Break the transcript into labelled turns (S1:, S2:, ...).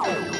S1: Oh.